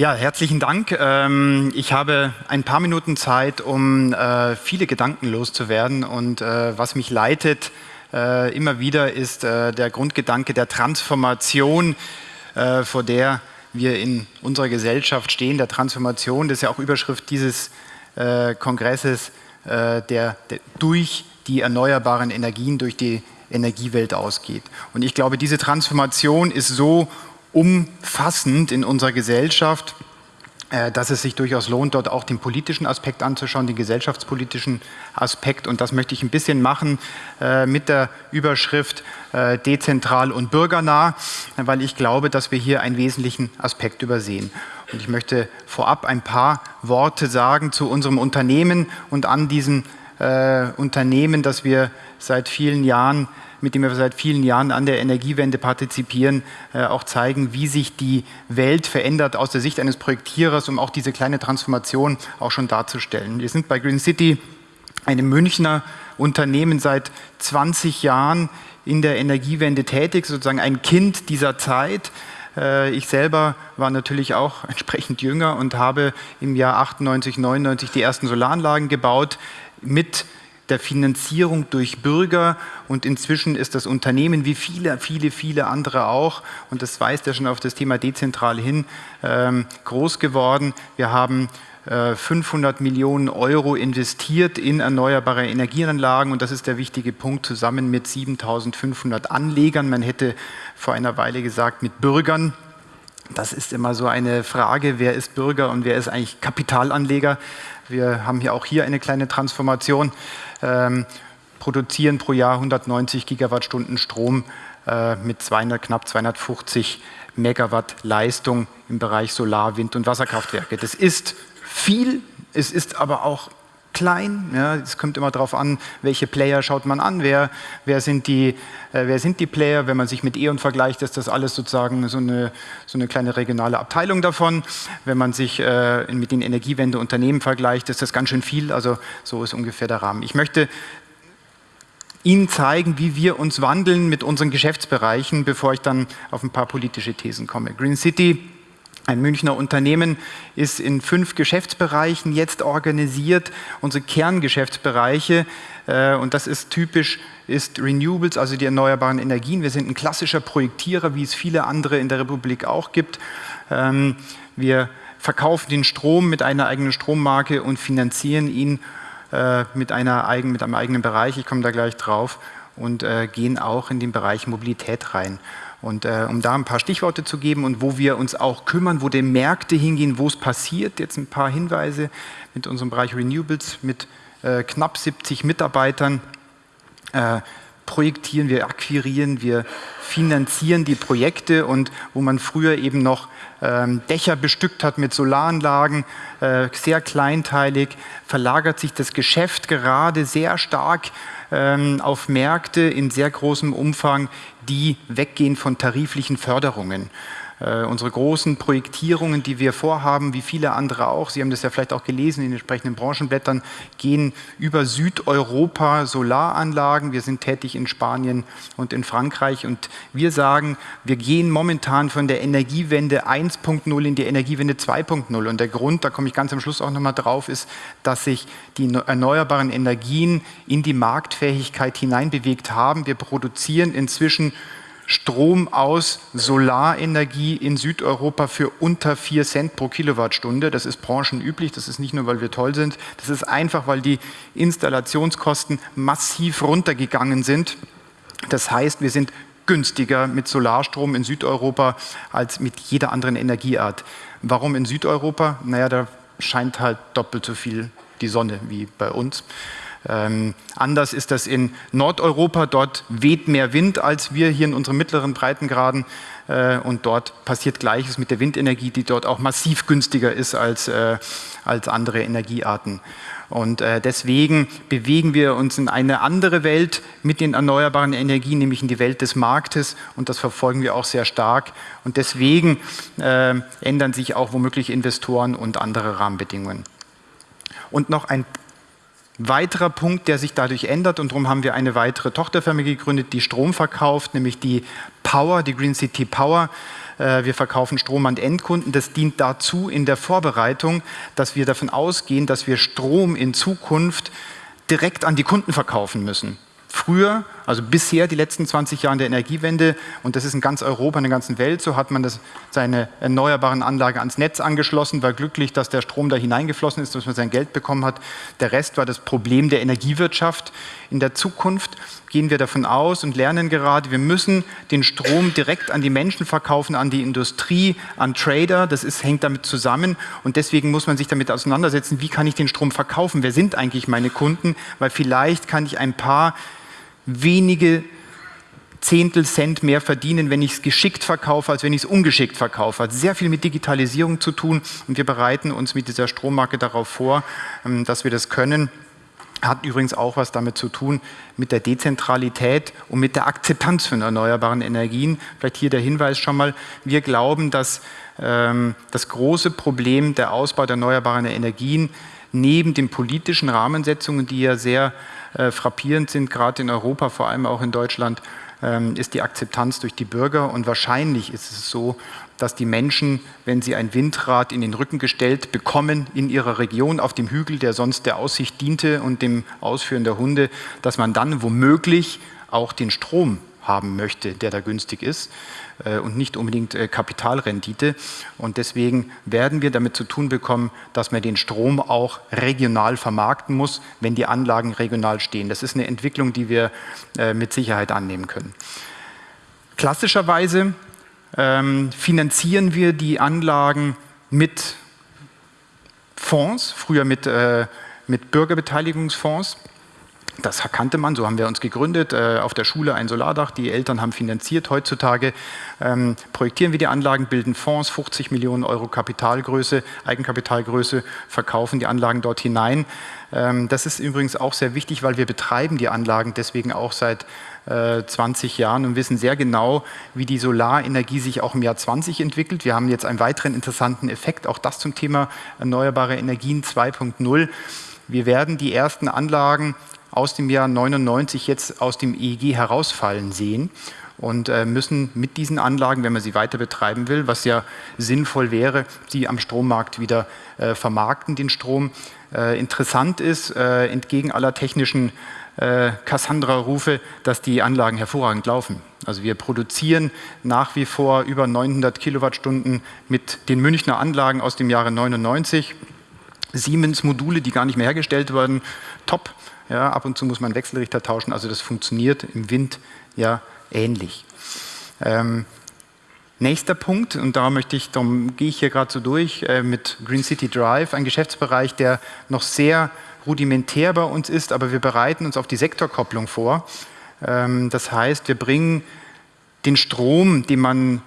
Ja, herzlichen Dank. Ähm, ich habe ein paar Minuten Zeit, um äh, viele Gedanken loszuwerden. Und äh, was mich leitet äh, immer wieder ist der Grundgedanke der Transformation, vor der wir in unserer Gesellschaft stehen, der Transformation. Das ist ja auch Überschrift dieses Kongresses, der, der durch die erneuerbaren Energien, durch die Energiewelt ausgeht. Und ich glaube, diese Transformation ist so umfassend in unserer Gesellschaft, äh, dass es sich durchaus lohnt, dort auch den politischen Aspekt anzuschauen, den gesellschaftspolitischen Aspekt. Und das möchte ich ein bisschen machen äh, mit der Überschrift äh, dezentral und bürgernah, weil ich glaube, dass wir hier einen wesentlichen Aspekt übersehen. Und ich möchte vorab ein paar Worte sagen zu unserem Unternehmen und an diesem Unternehmen, das wir seit vielen Jahren mit dem wir seit vielen Jahren an der Energiewende partizipieren, äh, auch zeigen, wie sich die Welt verändert aus der Sicht eines Projektierers, um auch diese kleine Transformation auch schon darzustellen. Wir sind bei Green City einem Münchner Unternehmen seit 20 Jahren in der Energiewende tätig, sozusagen ein Kind dieser Zeit. Äh, ich selber war natürlich auch entsprechend jünger und habe im Jahr 98, 99 die ersten Solaranlagen gebaut mit der Finanzierung durch Bürger und inzwischen ist das Unternehmen wie viele, viele, viele andere auch, und das weist ja schon auf das Thema dezentral hin, ähm, groß geworden. Wir haben 500 äh, Millionen Euro investiert in erneuerbare Energienanlagen und das ist der wichtige Punkt, zusammen mit 7500 Anlegern. Man hätte vor einer Weile gesagt, mit Bürgern. Das ist immer so eine Frage, wer ist Bürger und wer ist eigentlich Kapitalanleger. Wir haben hier auch hier eine kleine Transformation ähm, produzieren pro Jahr 190 Gigawattstunden Strom äh, mit 200, knapp 250 Megawatt Leistung im Bereich Solar-, Wind- und Wasserkraftwerke. Das ist viel, es ist aber auch klein. Ja, es kommt immer darauf an, welche Player schaut man an, wer, wer, sind die, äh, wer sind die Player. Wenn man sich mit E.ON vergleicht, ist das alles sozusagen so eine, so eine kleine regionale Abteilung davon. Wenn man sich äh, mit den Energiewendeunternehmen vergleicht, ist das ganz schön viel. Also so ist ungefähr der Rahmen. Ich möchte Ihnen zeigen, wie wir uns wandeln mit unseren Geschäftsbereichen, bevor ich dann auf ein paar politische Thesen komme. Green City ein Münchner Unternehmen ist in fünf Geschäftsbereichen jetzt organisiert. Unsere Kerngeschäftsbereiche, äh, und das ist typisch, ist Renewables, also die erneuerbaren Energien. Wir sind ein klassischer Projektierer, wie es viele andere in der Republik auch gibt. Ähm, wir verkaufen den Strom mit einer eigenen Strommarke und finanzieren ihn äh, mit, einer eigen, mit einem eigenen Bereich. Ich komme da gleich drauf und äh, gehen auch in den Bereich Mobilität rein. Und äh, um da ein paar Stichworte zu geben und wo wir uns auch kümmern, wo die Märkte hingehen, wo es passiert, jetzt ein paar Hinweise mit unserem Bereich Renewables mit äh, knapp 70 Mitarbeitern. Äh, projektieren, wir akquirieren, wir finanzieren die Projekte und wo man früher eben noch ähm, Dächer bestückt hat mit Solaranlagen, äh, sehr kleinteilig, verlagert sich das Geschäft gerade sehr stark ähm, auf Märkte in sehr großem Umfang, die weggehen von tariflichen Förderungen. Äh, unsere großen Projektierungen, die wir vorhaben, wie viele andere auch, Sie haben das ja vielleicht auch gelesen in den entsprechenden Branchenblättern, gehen über Südeuropa Solaranlagen. Wir sind tätig in Spanien und in Frankreich und wir sagen, wir gehen momentan von der Energiewende 1.0 in die Energiewende 2.0 und der Grund, da komme ich ganz am Schluss auch nochmal drauf, ist, dass sich die erneuerbaren Energien in die Marktfähigkeit hineinbewegt haben. Wir produzieren inzwischen Strom aus Solarenergie in Südeuropa für unter 4 Cent pro Kilowattstunde. Das ist branchenüblich, das ist nicht nur, weil wir toll sind, das ist einfach, weil die Installationskosten massiv runtergegangen sind. Das heißt, wir sind günstiger mit Solarstrom in Südeuropa als mit jeder anderen Energieart. Warum in Südeuropa? Naja, da scheint halt doppelt so viel die Sonne wie bei uns. Ähm, anders ist das in Nordeuropa, dort weht mehr Wind als wir hier in unseren mittleren Breitengraden äh, und dort passiert Gleiches mit der Windenergie, die dort auch massiv günstiger ist als, äh, als andere Energiearten. Und äh, deswegen bewegen wir uns in eine andere Welt mit den erneuerbaren Energien, nämlich in die Welt des Marktes und das verfolgen wir auch sehr stark. Und deswegen äh, ändern sich auch womöglich Investoren und andere Rahmenbedingungen. Und noch ein Weiterer Punkt, der sich dadurch ändert und darum haben wir eine weitere Tochterfirma gegründet, die Strom verkauft, nämlich die Power, die Green City Power. Äh, wir verkaufen Strom an Endkunden. Das dient dazu in der Vorbereitung, dass wir davon ausgehen, dass wir Strom in Zukunft direkt an die Kunden verkaufen müssen. Früher, also bisher die letzten 20 Jahre der Energiewende, und das ist in ganz Europa, in der ganzen Welt, so hat man das, seine erneuerbaren Anlagen ans Netz angeschlossen, war glücklich, dass der Strom da hineingeflossen ist, dass man sein Geld bekommen hat. Der Rest war das Problem der Energiewirtschaft. In der Zukunft gehen wir davon aus und lernen gerade, wir müssen den Strom direkt an die Menschen verkaufen, an die Industrie, an Trader. Das ist, hängt damit zusammen und deswegen muss man sich damit auseinandersetzen, wie kann ich den Strom verkaufen? Wer sind eigentlich meine Kunden? Weil vielleicht kann ich ein paar wenige Zehntel Cent mehr verdienen, wenn ich es geschickt verkaufe, als wenn ich es ungeschickt verkaufe. Hat sehr viel mit Digitalisierung zu tun und wir bereiten uns mit dieser Strommarke darauf vor, ähm, dass wir das können. Hat übrigens auch was damit zu tun mit der Dezentralität und mit der Akzeptanz von erneuerbaren Energien. Vielleicht hier der Hinweis schon mal. Wir glauben, dass ähm, das große Problem der Ausbau der erneuerbaren Energien neben den politischen Rahmensetzungen, die ja sehr äh, frappierend sind, gerade in Europa, vor allem auch in Deutschland, ähm, ist die Akzeptanz durch die Bürger. Und wahrscheinlich ist es so, dass die Menschen, wenn sie ein Windrad in den Rücken gestellt bekommen in ihrer Region auf dem Hügel, der sonst der Aussicht diente und dem Ausführen der Hunde, dass man dann womöglich auch den Strom haben möchte, der da günstig ist äh, und nicht unbedingt äh, Kapitalrendite. Und deswegen werden wir damit zu tun bekommen, dass man den Strom auch regional vermarkten muss, wenn die Anlagen regional stehen. Das ist eine Entwicklung, die wir äh, mit Sicherheit annehmen können. Klassischerweise ähm, finanzieren wir die Anlagen mit Fonds, früher mit, mit Bürgerbeteiligungsfonds. Das kannte man, so haben wir uns gegründet, äh, auf der Schule ein Solardach, die Eltern haben finanziert. Heutzutage ähm, projektieren wir die Anlagen, bilden Fonds, 50 Millionen Euro Kapitalgröße, Eigenkapitalgröße, verkaufen die Anlagen dort hinein. Ähm, das ist übrigens auch sehr wichtig, weil wir betreiben die Anlagen deswegen auch seit äh, 20 Jahren und wissen sehr genau, wie die Solarenergie sich auch im Jahr 20 entwickelt. Wir haben jetzt einen weiteren interessanten Effekt, auch das zum Thema erneuerbare Energien 2.0. Wir werden die ersten Anlagen aus dem Jahr 99 jetzt aus dem EEG herausfallen sehen und äh, müssen mit diesen Anlagen, wenn man sie weiter betreiben will, was ja sinnvoll wäre, sie am Strommarkt wieder äh, vermarkten, den Strom. Äh, interessant ist, entgegen aller technischen Cassandra-Rufe, dass die Anlagen hervorragend laufen. Also wir produzieren nach wie vor über 900 Kilowattstunden mit den Münchner Anlagen aus dem Jahre 99. Siemens-Module, die gar nicht mehr hergestellt wurden, top. Ja, ab und zu muss man Wechselrichter tauschen, also das funktioniert im Wind ja ähnlich. Ähm, nächster Punkt, und da möchte ich, darum gehe ich hier gerade so durch, äh, mit Green City Drive, ein Geschäftsbereich, der noch sehr rudimentär bei uns ist, aber wir bereiten uns auf die Sektorkopplung vor. Ähm, das heißt, wir bringen den Strom, den man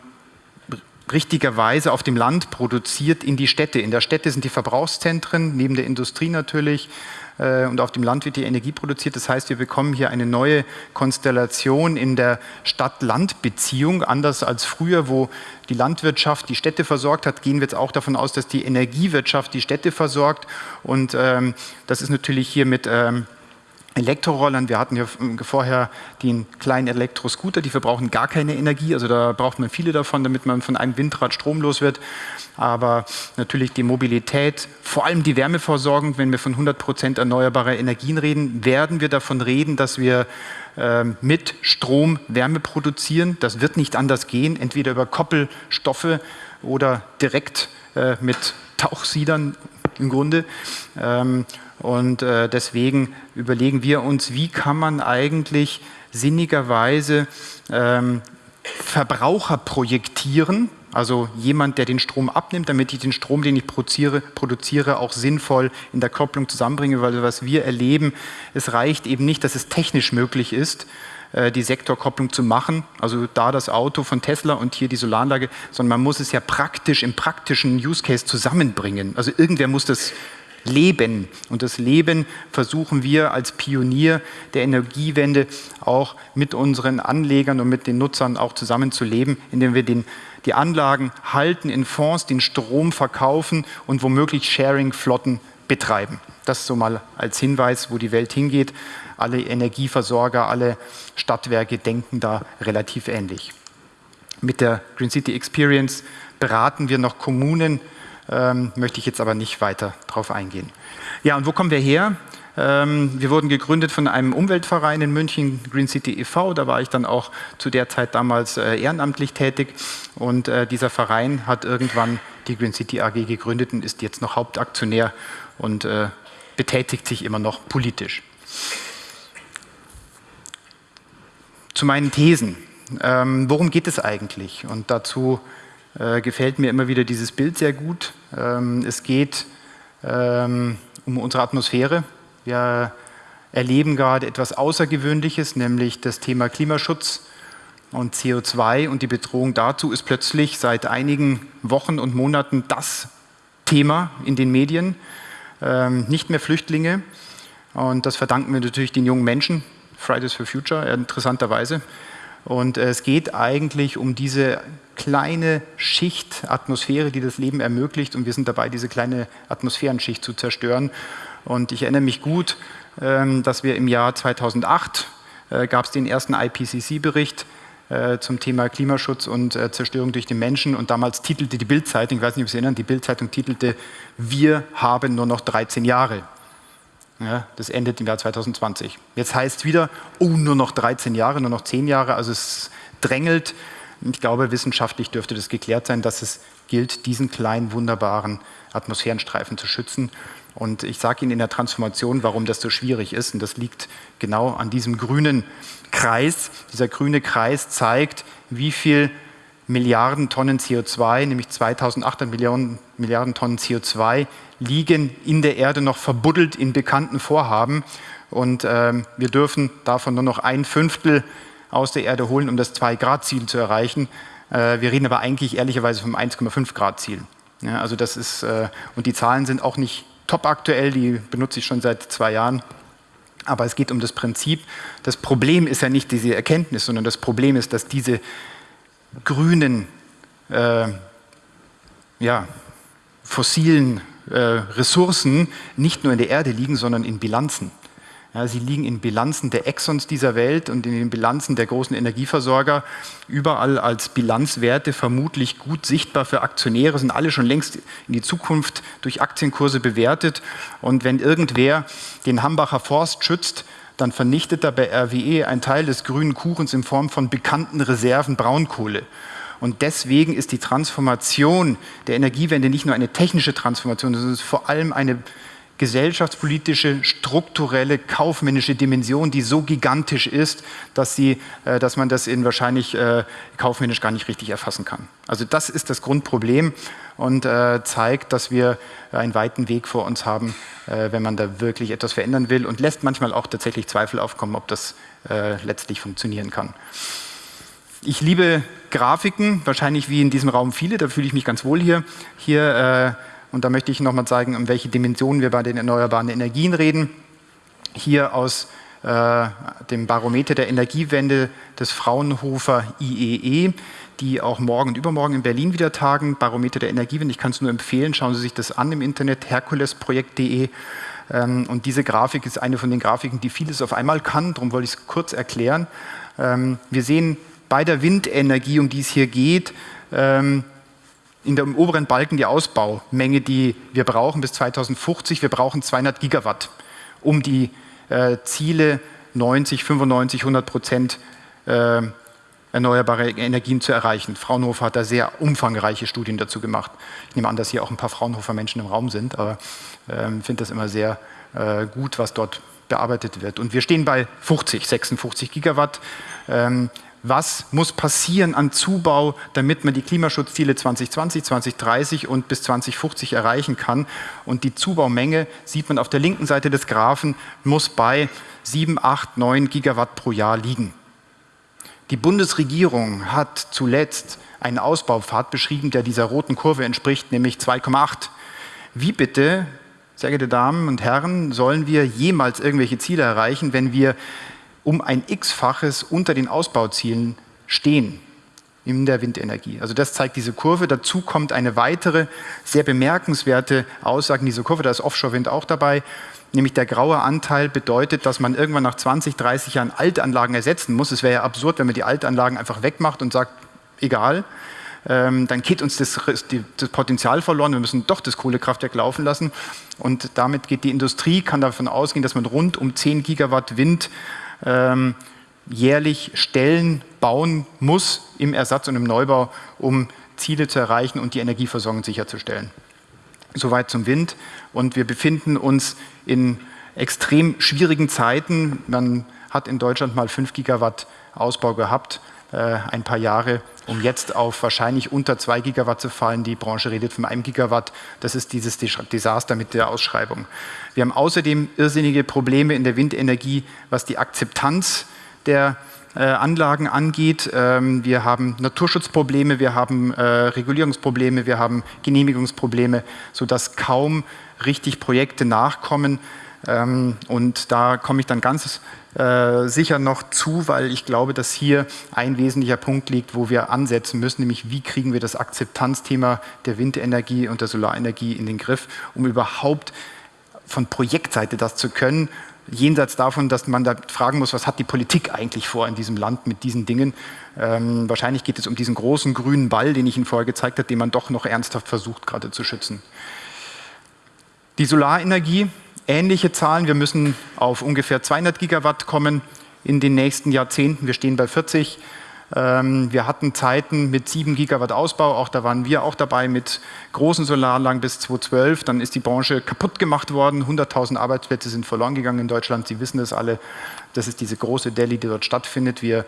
richtigerweise auf dem Land produziert, in die Städte. In der Städte sind die Verbrauchszentren, neben der Industrie natürlich, äh, und auf dem Land wird die Energie produziert. Das heißt, wir bekommen hier eine neue Konstellation in der Stadt-Land-Beziehung. Anders als früher, wo die Landwirtschaft die Städte versorgt hat, gehen wir jetzt auch davon aus, dass die Energiewirtschaft die Städte versorgt. Und ähm, das ist natürlich hier mit ähm, Elektrorollern, wir hatten ja vorher den kleinen Elektroscooter, die verbrauchen gar keine Energie, also da braucht man viele davon, damit man von einem Windrad stromlos wird. Aber natürlich die Mobilität, vor allem die Wärmeversorgung, wenn wir von 100 Prozent erneuerbarer Energien reden, werden wir davon reden, dass wir äh, mit Strom Wärme produzieren. Das wird nicht anders gehen, entweder über Koppelstoffe oder direkt äh, mit Tauchsiedern im Grunde. Ähm, und äh, deswegen überlegen wir uns, wie kann man eigentlich sinnigerweise ähm, Verbraucher projektieren, also jemand, der den Strom abnimmt, damit ich den Strom, den ich produziere, produziere, auch sinnvoll in der Kopplung zusammenbringe, weil was wir erleben, es reicht eben nicht, dass es technisch möglich ist, die Sektorkopplung zu machen, also da das Auto von Tesla und hier die Solaranlage, sondern man muss es ja praktisch im praktischen Use Case zusammenbringen. Also irgendwer muss das Leben. Und das Leben versuchen wir als Pionier der Energiewende auch mit unseren Anlegern und mit den Nutzern auch zusammenzuleben, indem wir den, die Anlagen halten in Fonds, den Strom verkaufen und womöglich Sharing-Flotten betreiben. Das so mal als Hinweis, wo die Welt hingeht. Alle Energieversorger, alle Stadtwerke denken da relativ ähnlich. Mit der Green City Experience beraten wir noch Kommunen, ähm, möchte ich jetzt aber nicht weiter darauf eingehen. Ja, und wo kommen wir her? Ähm, wir wurden gegründet von einem Umweltverein in München, Green City e.V., da war ich dann auch zu der Zeit damals äh, ehrenamtlich tätig und äh, dieser Verein hat irgendwann die Green City AG gegründet und ist jetzt noch Hauptaktionär und äh, betätigt sich immer noch politisch. Zu meinen Thesen. Ähm, worum geht es eigentlich? Und dazu äh, gefällt mir immer wieder dieses Bild sehr gut. Ähm, es geht ähm, um unsere Atmosphäre. Wir erleben gerade etwas Außergewöhnliches, nämlich das Thema Klimaschutz und CO2 und die Bedrohung dazu ist plötzlich seit einigen Wochen und Monaten das Thema in den Medien. Ähm, nicht mehr Flüchtlinge und das verdanken wir natürlich den jungen Menschen, Fridays for Future, interessanterweise. Und äh, es geht eigentlich um diese kleine Schicht Atmosphäre, die das Leben ermöglicht und wir sind dabei, diese kleine Atmosphärenschicht zu zerstören. Und ich erinnere mich gut, ähm, dass wir im Jahr 2008 äh, gab es den ersten IPCC-Bericht äh, zum Thema Klimaschutz und äh, Zerstörung durch den Menschen und damals titelte die Bildzeitung, ich weiß nicht, ob Sie erinnern, die Bildzeitung titelte, wir haben nur noch 13 Jahre. Ja, das endet im Jahr 2020. Jetzt heißt es wieder, oh, nur noch 13 Jahre, nur noch 10 Jahre, also es drängelt. Ich glaube, wissenschaftlich dürfte das geklärt sein, dass es gilt, diesen kleinen, wunderbaren Atmosphärenstreifen zu schützen. Und ich sage Ihnen in der Transformation, warum das so schwierig ist. Und das liegt genau an diesem grünen Kreis. Dieser grüne Kreis zeigt, wie viel Milliarden Tonnen CO2, nämlich 2800 Millionen, Milliarden Tonnen CO2, liegen in der Erde noch verbuddelt in bekannten Vorhaben. Und ähm, wir dürfen davon nur noch ein Fünftel aus der Erde holen, um das 2-Grad-Ziel zu erreichen. Äh, wir reden aber eigentlich ehrlicherweise vom 1,5-Grad-Ziel. Ja, also das ist, äh, und die Zahlen sind auch nicht top aktuell, die benutze ich schon seit zwei Jahren. Aber es geht um das Prinzip. Das Problem ist ja nicht diese Erkenntnis, sondern das Problem ist, dass diese grünen, äh, ja, fossilen äh, Ressourcen nicht nur in der Erde liegen, sondern in Bilanzen. Ja, sie liegen in Bilanzen der Exxons dieser Welt und in den Bilanzen der großen Energieversorger, überall als Bilanzwerte vermutlich gut sichtbar für Aktionäre, sind alle schon längst in die Zukunft durch Aktienkurse bewertet. Und wenn irgendwer den Hambacher Forst schützt, dann vernichtet er bei RWE einen Teil des grünen Kuchens in Form von bekannten Reserven Braunkohle. Und deswegen ist die Transformation der Energiewende nicht nur eine technische Transformation, sondern es ist vor allem eine gesellschaftspolitische, strukturelle, kaufmännische Dimension, die so gigantisch ist, dass, sie, äh, dass man das in wahrscheinlich äh, kaufmännisch gar nicht richtig erfassen kann. Also das ist das Grundproblem und äh, zeigt, dass wir einen weiten Weg vor uns haben, äh, wenn man da wirklich etwas verändern will und lässt manchmal auch tatsächlich Zweifel aufkommen, ob das äh, letztlich funktionieren kann. Ich liebe Grafiken, wahrscheinlich wie in diesem Raum viele, da fühle ich mich ganz wohl hier. Hier äh, und da möchte ich nochmal zeigen, um welche Dimensionen wir bei den erneuerbaren Energien reden. Hier aus äh, dem Barometer der Energiewende des Fraunhofer IEE, e, die auch morgen und übermorgen in Berlin wieder tagen. Barometer der Energiewende, ich kann es nur empfehlen, schauen Sie sich das an im Internet, herkulesprojekt.de. Ähm, und diese Grafik ist eine von den Grafiken, die vieles auf einmal kann, darum wollte ich es kurz erklären. Ähm, wir sehen bei der Windenergie, um die es hier geht, ähm, in dem oberen Balken die Ausbaumenge, die wir brauchen bis 2050. Wir brauchen 200 Gigawatt, um die äh, Ziele 90, 95, 100 Prozent äh, erneuerbare Energien zu erreichen. Fraunhofer hat da sehr umfangreiche Studien dazu gemacht. Ich nehme an, dass hier auch ein paar Fraunhofer Menschen im Raum sind, aber äh, finde das immer sehr äh, gut, was dort bearbeitet wird. Und wir stehen bei 50, 56 Gigawatt. Ähm, was muss passieren an Zubau, damit man die Klimaschutzziele 2020, 2030 und bis 2050 erreichen kann. Und die Zubaumenge, sieht man auf der linken Seite des Graphen, muss bei 7, 8, 9 Gigawatt pro Jahr liegen. Die Bundesregierung hat zuletzt einen Ausbaupfad beschrieben, der dieser roten Kurve entspricht, nämlich 2,8. Wie bitte, sehr geehrte Damen und Herren, sollen wir jemals irgendwelche Ziele erreichen, wenn wir um ein x-faches unter den Ausbauzielen stehen. in der Windenergie. Also das zeigt diese Kurve. Dazu kommt eine weitere sehr bemerkenswerte Aussage in dieser Kurve, da ist Offshore-Wind auch dabei, nämlich der graue Anteil bedeutet, dass man irgendwann nach 20, 30 Jahren Altanlagen ersetzen muss. Es wäre ja absurd, wenn man die Altanlagen einfach wegmacht und sagt, egal, ähm, dann geht uns das, das, Potenzial verloren, wir müssen doch das Kohlekraftwerk laufen lassen und damit geht die Industrie, kann davon ausgehen, dass man rund um 10 Gigawatt Wind ähm, jährlich Stellen bauen muss im Ersatz und im Neubau, um Ziele zu erreichen und die Energieversorgung sicherzustellen. Soweit zum Wind. Und wir befinden uns in extrem schwierigen Zeiten. Man hat in Deutschland mal 5 Gigawatt Ausbau gehabt, ein paar Jahre, um jetzt auf wahrscheinlich unter 2 Gigawatt zu fallen. Die Branche redet von einem Gigawatt. Das ist dieses Desaster mit der Ausschreibung. Wir haben außerdem irrsinnige Probleme in der Windenergie, was die Akzeptanz der äh, Anlagen angeht. Ähm, wir haben Naturschutzprobleme, wir haben äh, Regulierungsprobleme, wir haben Genehmigungsprobleme, sodass kaum richtig Projekte nachkommen. Ähm, und da komme ich dann ganz äh, sicher noch zu, weil ich glaube, dass hier ein wesentlicher Punkt liegt, wo wir ansetzen müssen, nämlich wie kriegen wir das Akzeptanzthema der Windenergie und der Solarenergie in den Griff, um überhaupt von Projektseite das zu können jenseits davon, dass man da fragen muss, was hat die Politik eigentlich vor in diesem Land mit diesen Dingen. Ähm, wahrscheinlich geht es um diesen großen grünen Ball, den ich Ihnen vorher gezeigt habe, den man doch noch ernsthaft versucht gerade zu schützen. Die Solarenergie, ähnliche Zahlen. Wir müssen auf ungefähr 200 Gigawatt kommen in den nächsten Jahrzehnten. Wir stehen bei 40. Ähm, wir hatten Zeiten mit 7 Gigawatt Ausbau, auch da waren wir auch dabei mit großen Solaranlagen bis 2012. Dann ist die Branche kaputt gemacht worden, 100.000 Arbeitsplätze sind verloren gegangen in Deutschland. Sie wissen das alle, das ist diese große Delhi, die dort stattfindet. Wir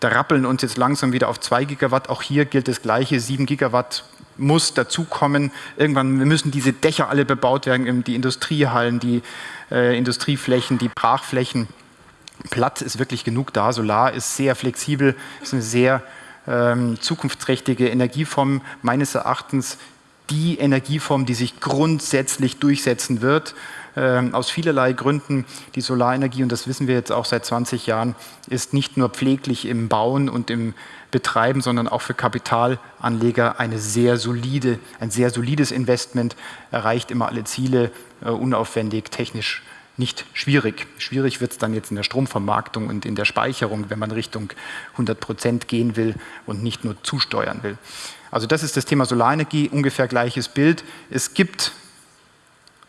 da rappeln uns jetzt langsam wieder auf 2 Gigawatt. Auch hier gilt das Gleiche, 7 Gigawatt muss dazukommen. Irgendwann müssen diese Dächer alle bebaut werden, die Industriehallen, die äh, Industrieflächen, die Brachflächen. Platz ist wirklich genug da. Solar ist sehr flexibel, ist eine sehr ähm, zukunftsträchtige Energieform. Meines Erachtens die Energieform, die sich grundsätzlich durchsetzen wird. Ähm, aus vielerlei Gründen. Die Solarenergie, und das wissen wir jetzt auch seit 20 Jahren, ist nicht nur pfleglich im Bauen und im Betreiben, sondern auch für Kapitalanleger eine sehr solide, ein sehr solides Investment, erreicht immer alle Ziele, äh, unaufwendig, technisch nicht schwierig. Schwierig wird es dann jetzt in der Stromvermarktung und in der Speicherung, wenn man Richtung 100 Prozent gehen will und nicht nur zusteuern will. Also das ist das Thema Solarenergie, ungefähr gleiches Bild. Es gibt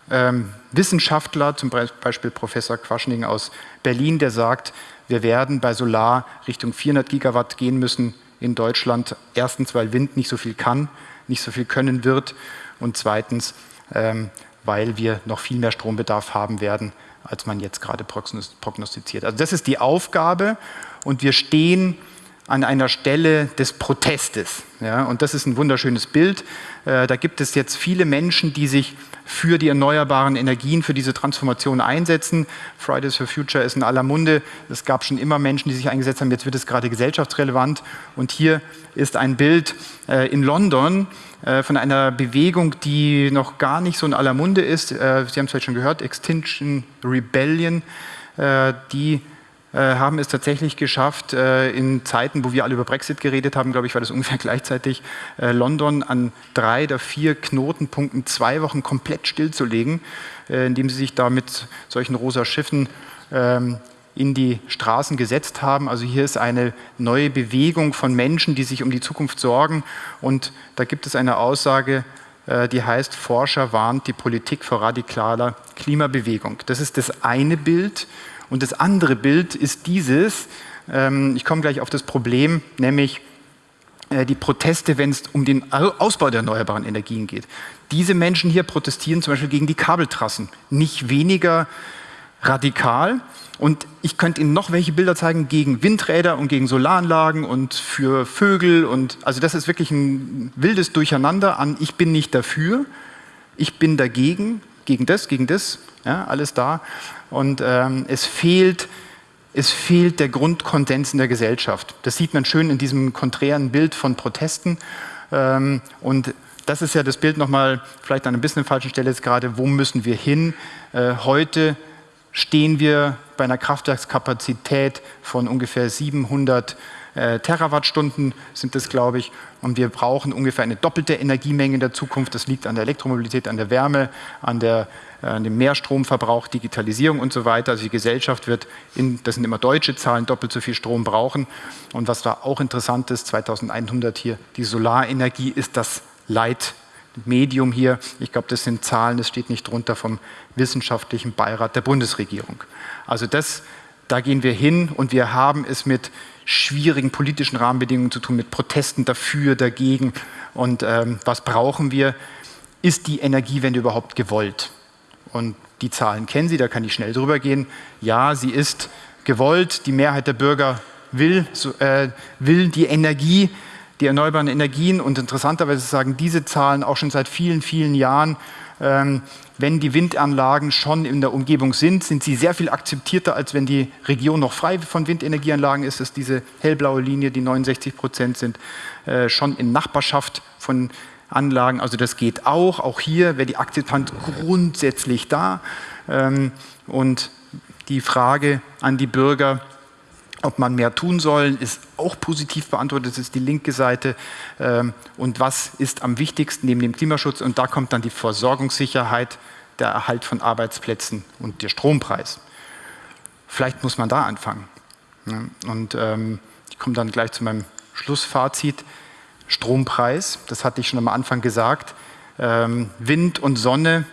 ähm, Wissenschaftler, zum Beispiel Professor Quaschning aus Berlin, der sagt, wir werden bei Solar Richtung 400 Gigawatt gehen müssen in Deutschland. Erstens, weil Wind nicht so viel kann, nicht so viel können wird und zweitens, ähm, weil wir noch viel mehr Strombedarf haben werden, als man jetzt gerade prognostiziert. Also das ist die Aufgabe und wir stehen an einer Stelle des Protestes. Ja, und das ist ein wunderschönes Bild. Äh, da gibt es jetzt viele Menschen, die sich für die erneuerbaren Energien, für diese Transformation einsetzen. Fridays for Future ist in aller Munde. Es gab schon immer Menschen, die sich eingesetzt haben. Jetzt wird es gerade gesellschaftsrelevant. Und hier ist ein Bild äh, in London äh, von einer Bewegung, die noch gar nicht so in aller Munde ist. Äh, Sie haben es vielleicht schon gehört, Extinction Rebellion, äh, die haben es tatsächlich geschafft, äh, in Zeiten, wo wir alle über Brexit geredet haben, glaube ich, war das ungefähr gleichzeitig, äh, London an drei der vier Knotenpunkten zwei Wochen komplett stillzulegen, indem sie sich da mit solchen rosa Schiffen ähm, in die Straßen gesetzt haben. Also hier ist eine neue Bewegung von Menschen, die sich um die Zukunft sorgen. Und da gibt es eine Aussage, die heißt, Forscher warnt die Politik vor radikaler Klimabewegung. Das ist das eine Bild. Und das andere Bild ist dieses, ähm, ich komme gleich auf das Problem, nämlich äh, die Proteste, wenn es um den Ausbau der erneuerbaren Energien geht. Diese Menschen hier protestieren zum Beispiel gegen die Kabeltrassen. Nicht weniger radikal. Und ich könnte Ihnen noch welche Bilder zeigen gegen Windräder und gegen Solaranlagen und für Vögel. Und also das ist wirklich ein wildes Durcheinander an, ich bin nicht dafür, ich bin dagegen, gegen das, gegen das, ja, alles da. Und ähm, es, fehlt, es fehlt der Grundkonsens in der Gesellschaft. Das sieht man schön in diesem konträren Bild von Protesten. Ähm, und das ist ja das Bild nochmal, vielleicht an ein bisschen falschen Stelle jetzt gerade, wo müssen wir hin? Äh, heute stehen wir bei einer Kraftwerkskapazität von ungefähr 700 äh, Terawattstunden sind das, glaube ich. Und wir brauchen ungefähr eine doppelte Energiemenge in der Zukunft. Das liegt an der Elektromobilität, an der Wärme, an, der, äh, an dem Mehrstromverbrauch, Digitalisierung und so weiter. Also die Gesellschaft wird, in, das sind immer deutsche Zahlen, doppelt so viel Strom brauchen. Und was da auch interessant ist, 2100 hier, die Solarenergie ist das Leitmedium hier. Ich glaube, das sind Zahlen, das steht nicht drunter vom wissenschaftlichen Beirat der Bundesregierung. Also das, da gehen wir hin und wir haben es mit schwierigen politischen Rahmenbedingungen zu tun, mit Protesten dafür, dagegen. Und ähm, was brauchen wir? Ist die Energiewende überhaupt gewollt? Und die Zahlen kennen Sie, da kann ich schnell drüber gehen. Ja, sie ist gewollt. Die Mehrheit der Bürger will, so, äh, will die Energie, die erneuerbaren Energien. Und interessanterweise sagen diese Zahlen auch schon seit vielen, vielen Jahren, ähm, wenn die Windanlagen schon in der Umgebung sind, sind sie sehr viel akzeptierter, als wenn die Region noch frei von Windenergieanlagen ist. Das ist diese hellblaue Linie, die 69 Prozent sind äh, schon in Nachbarschaft von Anlagen. Also das geht auch. Auch hier wäre die Akzeptanz grundsätzlich da. Ähm, und die Frage an die Bürger, ob man mehr tun soll, ist auch positiv beantwortet, das ist die linke Seite. Ähm, und was ist am wichtigsten neben dem Klimaschutz? Und da kommt dann die Versorgungssicherheit, der Erhalt von Arbeitsplätzen und der Strompreis. Vielleicht muss man da anfangen. Und ähm, ich komme dann gleich zu meinem Schlussfazit. Strompreis, das hatte ich schon am Anfang gesagt. Ähm, Wind und Sonne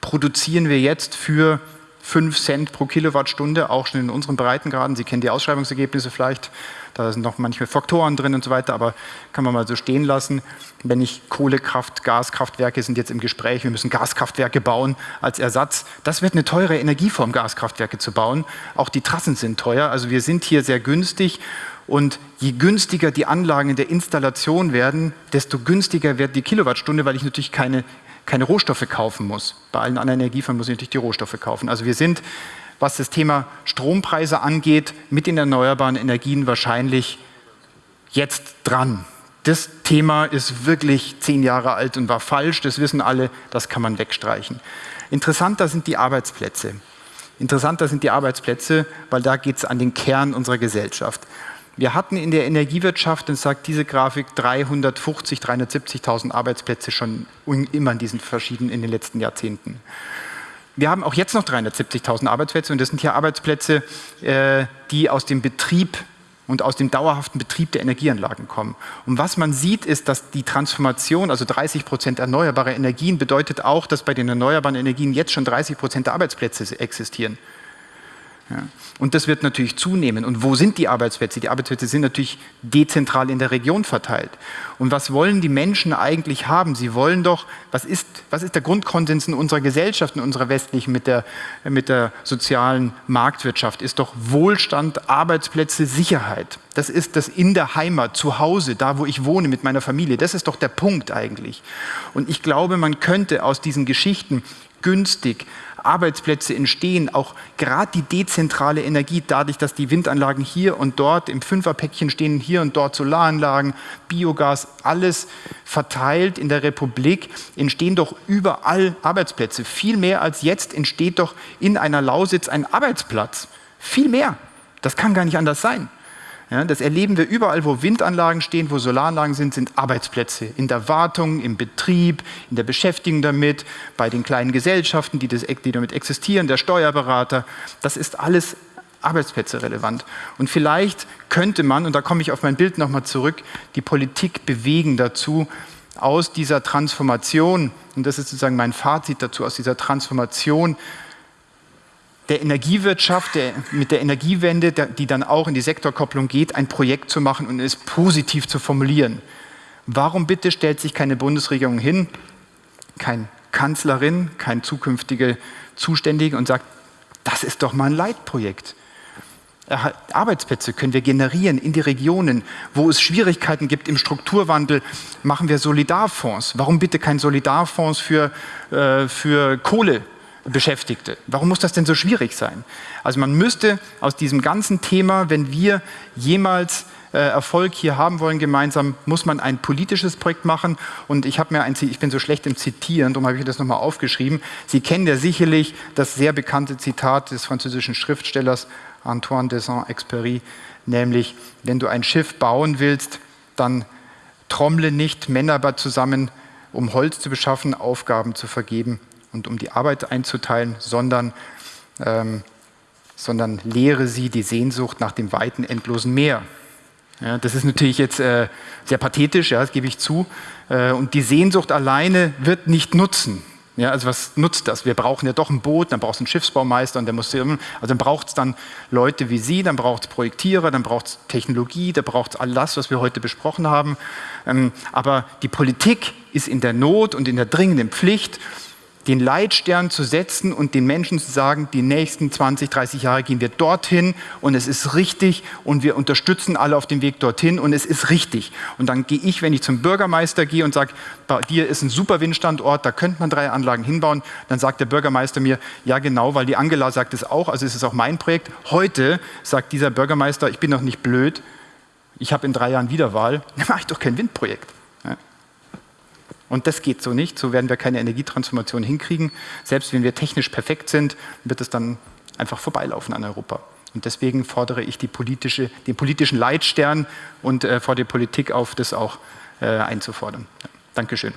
produzieren wir jetzt für 5 Cent pro Kilowattstunde, auch schon in unseren Breitengraden. Sie kennen die Ausschreibungsergebnisse vielleicht, da sind noch manche Faktoren drin und so weiter, aber kann man mal so stehen lassen. Wenn ich Kohlekraft, Gaskraftwerke sind jetzt im Gespräch, wir müssen Gaskraftwerke bauen als Ersatz. Das wird eine teure Energieform, Gaskraftwerke zu bauen. Auch die Trassen sind teuer, also wir sind hier sehr günstig und je günstiger die Anlagen in der Installation werden, desto günstiger wird die Kilowattstunde, weil ich natürlich keine keine Rohstoffe kaufen muss. Bei allen anderen Energieformen muss ich natürlich die Rohstoffe kaufen. Also wir sind, was das Thema Strompreise angeht, mit den erneuerbaren Energien wahrscheinlich jetzt dran. Das Thema ist wirklich zehn Jahre alt und war falsch, das wissen alle, das kann man wegstreichen. Interessanter sind die Arbeitsplätze. Interessanter sind die Arbeitsplätze, weil da geht es an den Kern unserer Gesellschaft. Wir hatten in der Energiewirtschaft, das sagt diese Grafik, 350, 370.000 Arbeitsplätze schon immer in diesen verschiedenen, in den letzten Jahrzehnten. Wir haben auch jetzt noch 370.000 Arbeitsplätze und das sind hier Arbeitsplätze, äh, die aus dem Betrieb und aus dem dauerhaften Betrieb der Energieanlagen kommen. Und was man sieht, ist, dass die Transformation, also 30 Prozent erneuerbare Energien, bedeutet auch, dass bei den erneuerbaren Energien jetzt schon 30 Prozent der Arbeitsplätze existieren. Ja. Und das wird natürlich zunehmen. Und wo sind die Arbeitsplätze? Die Arbeitsplätze sind natürlich dezentral in der Region verteilt. Und was wollen die Menschen eigentlich haben? Sie wollen doch, was ist, was ist der Grundkonsens in unserer Gesellschaft, in unserer westlichen, mit der, mit der sozialen Marktwirtschaft? Ist doch Wohlstand, Arbeitsplätze, Sicherheit. Das ist das in der Heimat, zu Hause, da wo ich wohne mit meiner Familie. Das ist doch der Punkt eigentlich. Und ich glaube, man könnte aus diesen Geschichten günstig Arbeitsplätze entstehen, auch gerade die dezentrale Energie, dadurch, dass die Windanlagen hier und dort im Fünferpäckchen stehen, hier und dort Solaranlagen, Biogas, alles verteilt in der Republik, entstehen doch überall Arbeitsplätze. Viel mehr als jetzt entsteht doch in einer Lausitz ein Arbeitsplatz. Viel mehr. Das kann gar nicht anders sein. Ja, das erleben wir überall, wo Windanlagen stehen, wo Solaranlagen sind, sind Arbeitsplätze. In der Wartung, im Betrieb, in der Beschäftigung damit, bei den kleinen Gesellschaften, die, das, die damit existieren, der Steuerberater. Das ist alles Arbeitsplätze relevant. Und vielleicht könnte man, und da komme ich auf mein Bild nochmal zurück, die Politik bewegen dazu, aus dieser Transformation, und das ist sozusagen mein Fazit dazu, aus dieser Transformation der Energiewirtschaft, der, mit der Energiewende, der, die dann auch in die Sektorkopplung geht, ein Projekt zu machen und es positiv zu formulieren. Warum bitte stellt sich keine Bundesregierung hin, kein Kanzlerin, kein zukünftige Zuständige und sagt, das ist doch mal ein Leitprojekt. Arbeitsplätze können wir generieren in die Regionen. Wo es Schwierigkeiten gibt im Strukturwandel, machen wir Solidarfonds. Warum bitte kein Solidarfonds für, äh, für Kohle? Beschäftigte. Warum muss das denn so schwierig sein? Also man müsste aus diesem ganzen Thema, wenn wir jemals äh, Erfolg hier haben wollen gemeinsam, muss man ein politisches Projekt machen. Und ich habe mir ein, ich bin so schlecht im Zitieren, darum habe ich das nochmal aufgeschrieben. Sie kennen ja sicherlich das sehr bekannte Zitat des französischen Schriftstellers Antoine de Saint-Exupéry, nämlich wenn du ein Schiff bauen willst, dann trommle nicht Männer zusammen, um Holz zu beschaffen, Aufgaben zu vergeben und um die Arbeit einzuteilen, sondern, ähm, sondern lehre sie die Sehnsucht nach dem weiten, endlosen Meer. Ja, das ist natürlich jetzt äh, sehr pathetisch, ja, das gebe ich zu. Äh, und die Sehnsucht alleine wird nicht nutzen. Ja, also was nutzt das? Wir brauchen ja doch ein Boot, dann braucht es einen Schiffsbaumeister und der muss, also dann braucht es dann Leute wie Sie, dann braucht es Projektierer, dann braucht es Technologie, da braucht es all das, was wir heute besprochen haben. Ähm, aber die Politik ist in der Not und in der dringenden Pflicht, den Leitstern zu setzen und den Menschen zu sagen, die nächsten 20, 30 Jahre gehen wir dorthin und es ist richtig und wir unterstützen alle auf dem Weg dorthin und es ist richtig. Und dann gehe ich, wenn ich zum Bürgermeister gehe und sage, bei dir ist ein super Windstandort, da könnte man drei Anlagen hinbauen, dann sagt der Bürgermeister mir, ja genau, weil die Angela sagt es auch, also ist es auch mein Projekt. Heute sagt dieser Bürgermeister, ich bin noch nicht blöd, ich habe in drei Jahren Wiederwahl, dann mache ich doch kein Windprojekt. Und das geht so nicht, so werden wir keine Energietransformation hinkriegen. Selbst wenn wir technisch perfekt sind, wird es dann einfach vorbeilaufen an Europa. Und deswegen fordere ich politische, den politischen Leitstern und äh, fordere die Politik auf, das auch äh, einzufordern. Ja, Dankeschön.